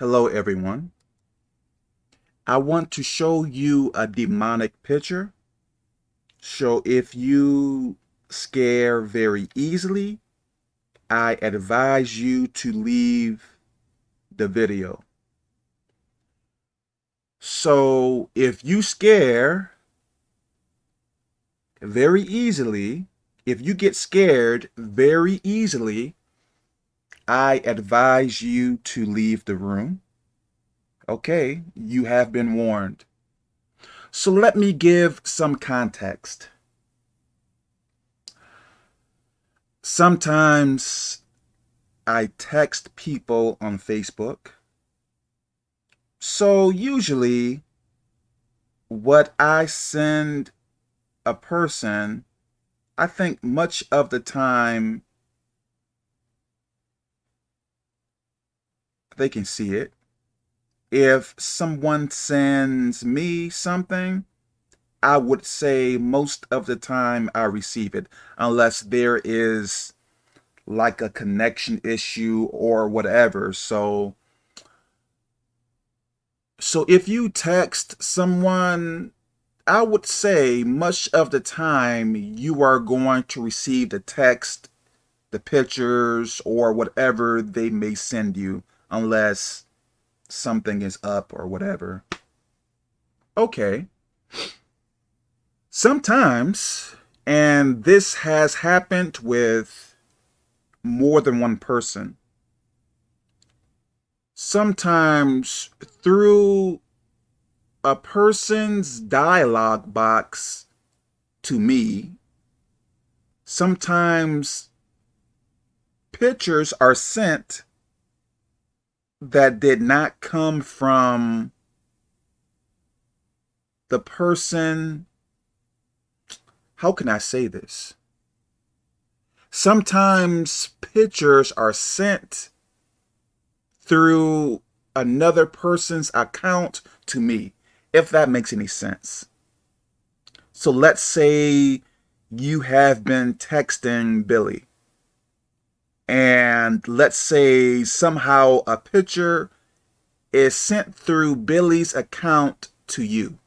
Hello everyone. I want to show you a demonic picture. So if you scare very easily, I advise you to leave the video. So if you scare very easily, if you get scared very easily, I advise you to leave the room. Okay, you have been warned. So let me give some context. Sometimes I text people on Facebook. So usually what I send a person, I think much of the time they can see it. If someone sends me something, I would say most of the time I receive it, unless there is like a connection issue or whatever. So, so if you text someone, I would say much of the time you are going to receive the text, the pictures, or whatever they may send you unless something is up or whatever. Okay. Sometimes, and this has happened with more than one person, sometimes through a person's dialogue box to me, sometimes pictures are sent that did not come from the person, how can I say this? Sometimes pictures are sent through another person's account to me, if that makes any sense. So let's say you have been texting Billy and let's say somehow a picture is sent through Billy's account to you.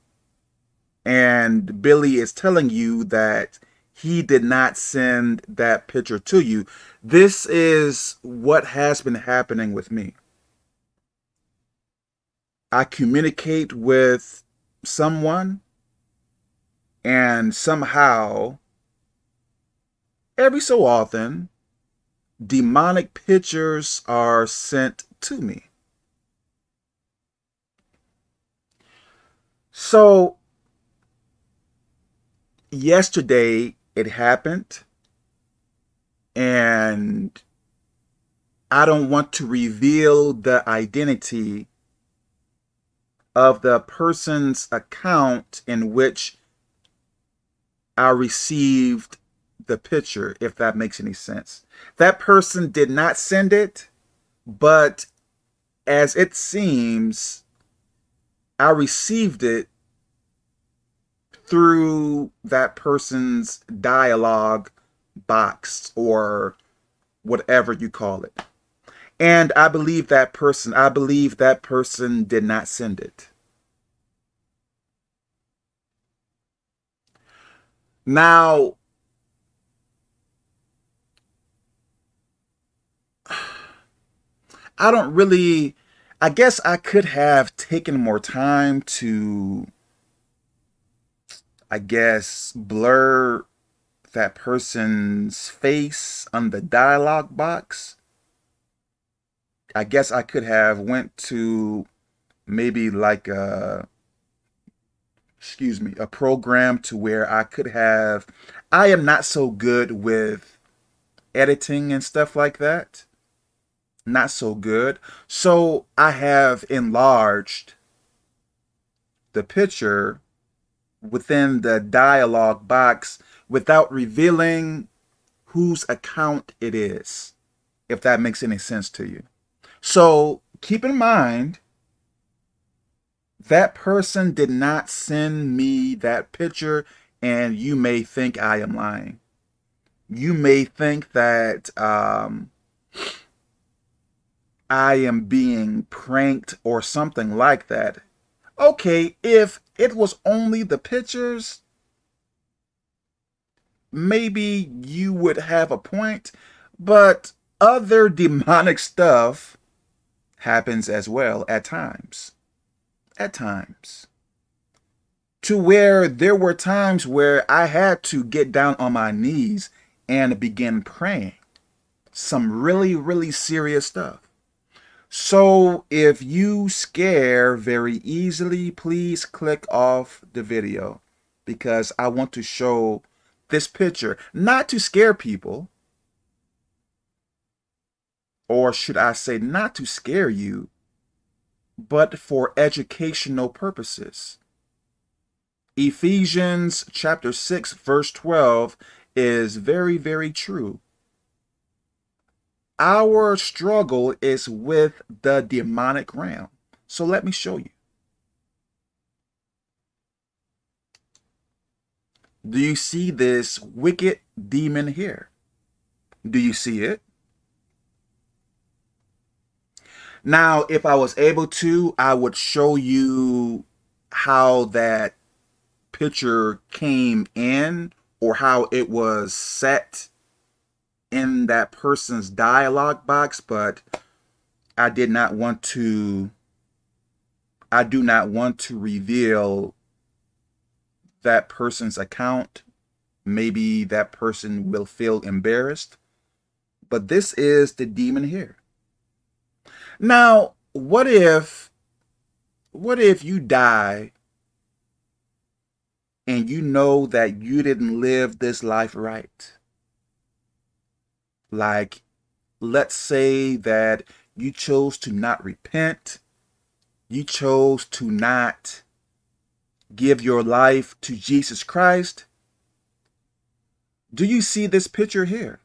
And Billy is telling you that he did not send that picture to you. This is what has been happening with me. I communicate with someone and somehow every so often demonic pictures are sent to me. So yesterday it happened and I don't want to reveal the identity of the person's account in which I received the picture, if that makes any sense. That person did not send it, but as it seems, I received it through that person's dialogue box or whatever you call it. And I believe that person, I believe that person did not send it. Now, I don't really, I guess I could have taken more time to, I guess, blur that person's face on the dialogue box. I guess I could have went to maybe like a, excuse me, a program to where I could have, I am not so good with editing and stuff like that not so good. So I have enlarged the picture within the dialog box without revealing whose account it is, if that makes any sense to you. So keep in mind, that person did not send me that picture and you may think I am lying. You may think that um, I am being pranked or something like that. Okay, if it was only the pictures, maybe you would have a point, but other demonic stuff happens as well at times. At times. To where there were times where I had to get down on my knees and begin praying. Some really, really serious stuff. So if you scare very easily, please click off the video because I want to show this picture, not to scare people, or should I say not to scare you, but for educational purposes. Ephesians chapter 6 verse 12 is very, very true. Our struggle is with the demonic realm. So let me show you. Do you see this wicked demon here? Do you see it? Now, if I was able to, I would show you how that picture came in or how it was set in that person's dialog box, but I did not want to, I do not want to reveal that person's account. Maybe that person will feel embarrassed. But this is the demon here. Now, what if, what if you die and you know that you didn't live this life right? Like, let's say that you chose to not repent. You chose to not give your life to Jesus Christ. Do you see this picture here?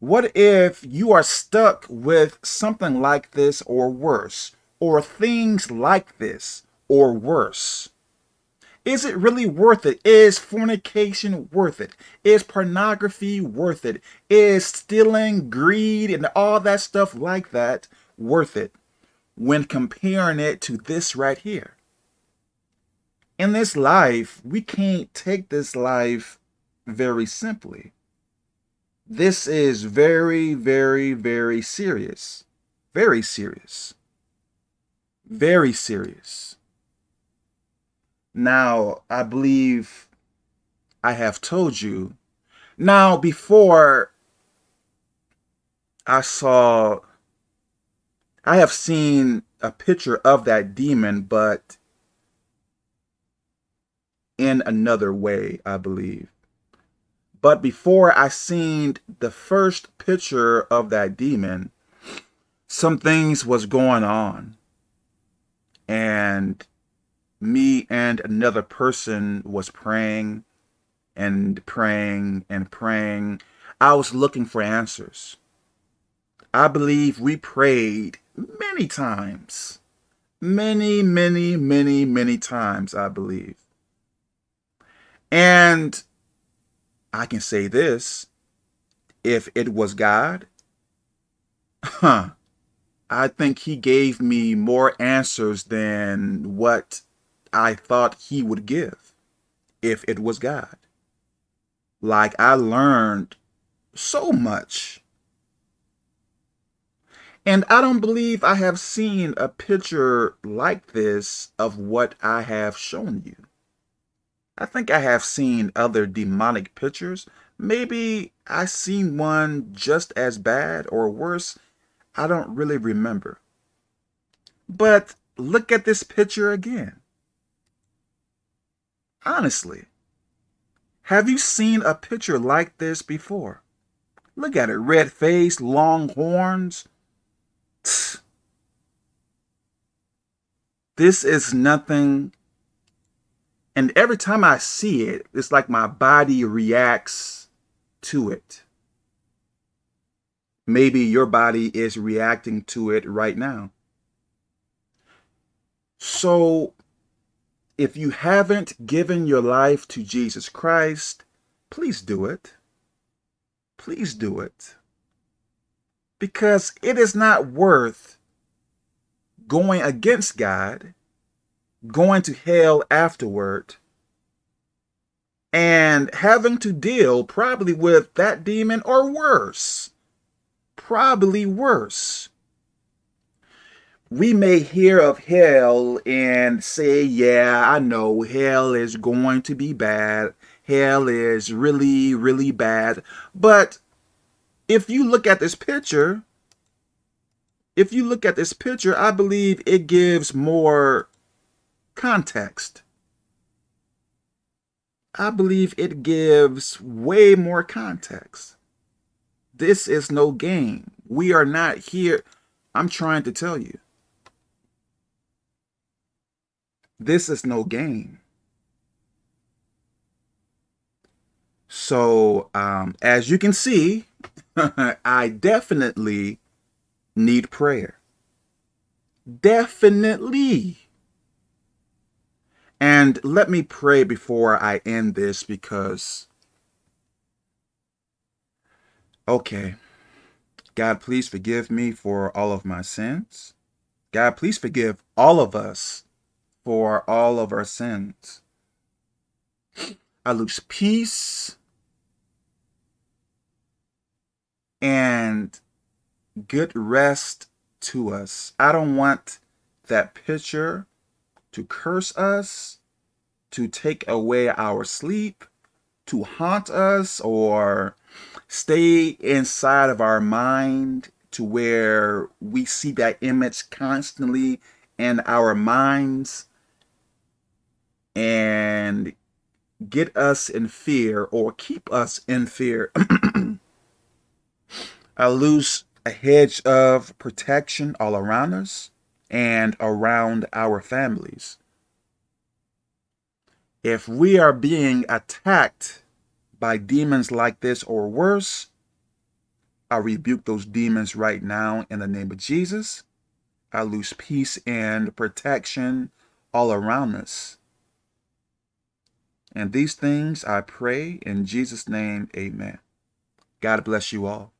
What if you are stuck with something like this or worse, or things like this or worse? Is it really worth it? Is fornication worth it? Is pornography worth it? Is stealing, greed, and all that stuff like that worth it when comparing it to this right here? In this life, we can't take this life very simply. This is very, very, very serious. Very serious. Very serious. Now, I believe I have told you. Now, before I saw, I have seen a picture of that demon, but in another way, I believe. But before I seen the first picture of that demon, some things was going on. And me and another person was praying and praying and praying. I was looking for answers. I believe we prayed many times. Many, many, many, many times, I believe. And I can say this, if it was God, huh, I think he gave me more answers than what I thought he would give if it was God. Like I learned so much. And I don't believe I have seen a picture like this of what I have shown you. I think I have seen other demonic pictures. Maybe I seen one just as bad or worse. I don't really remember. But look at this picture again. Honestly, have you seen a picture like this before? Look at it, red face, long horns. This is nothing. And every time I see it, it's like my body reacts to it. Maybe your body is reacting to it right now. So if you haven't given your life to Jesus Christ, please do it. Please do it. because it is not worth going against God, going to hell afterward, and having to deal probably with that demon or worse. Probably worse. We may hear of hell and say, yeah, I know hell is going to be bad. Hell is really, really bad. But if you look at this picture, if you look at this picture, I believe it gives more context. I believe it gives way more context. This is no game. We are not here. I'm trying to tell you. This is no game. So, um, as you can see, I definitely need prayer. Definitely. And let me pray before I end this because, okay, God, please forgive me for all of my sins. God, please forgive all of us for all of our sins. I lose peace and good rest to us. I don't want that picture to curse us, to take away our sleep, to haunt us, or stay inside of our mind to where we see that image constantly in our minds and get us in fear or keep us in fear. I lose a hedge of protection all around us and around our families. If we are being attacked by demons like this or worse, I rebuke those demons right now in the name of Jesus. I lose peace and protection all around us. And these things I pray in Jesus' name, amen. God bless you all.